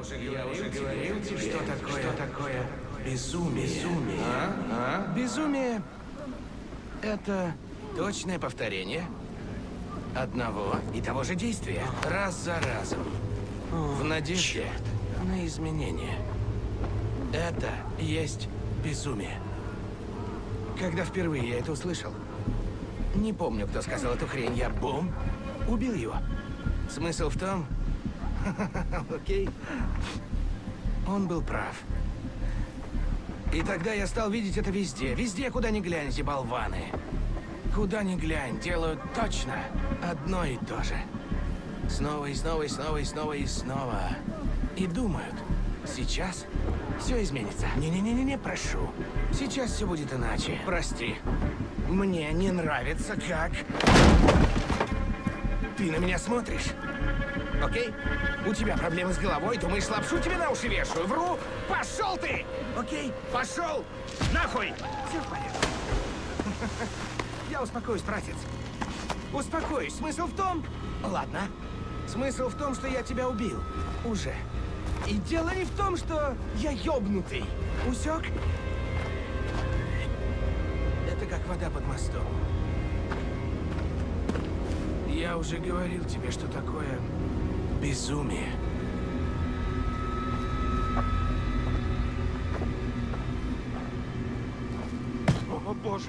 уже говорил, я уже говорил тебе, что такое, что такое безумие. Безумие. А? А? Безумие — это точное повторение одного и того же действия. Раз за разом. В надежде на изменения. Это есть безумие. Когда впервые я это услышал, не помню, кто сказал эту хрень, я бум, убил его. Смысл в том... Окей. Он был прав. И тогда я стал видеть это везде. Везде, куда ни глянь, эти болваны. Куда ни глянь, делают точно одно и то же. Снова и снова и снова и снова и снова. И думают, сейчас все изменится. Не-не-не-не, прошу. Сейчас все будет иначе. Прости. Мне не нравится, как... Ты на меня смотришь. Окей? У тебя проблемы с головой, думаешь, лапшу тебе на уши вешаю? Вру! Пошел ты! Окей? Пошел! Нахуй! Все в порядке. Я успокоюсь, братец. Успокоюсь. Смысл в том... Ладно. Смысл в том, что я тебя убил. Уже. И дело не в том, что я ёбнутый. Усек? Это как вода под мостом. Я уже говорил тебе, что такое безумие. О, боже!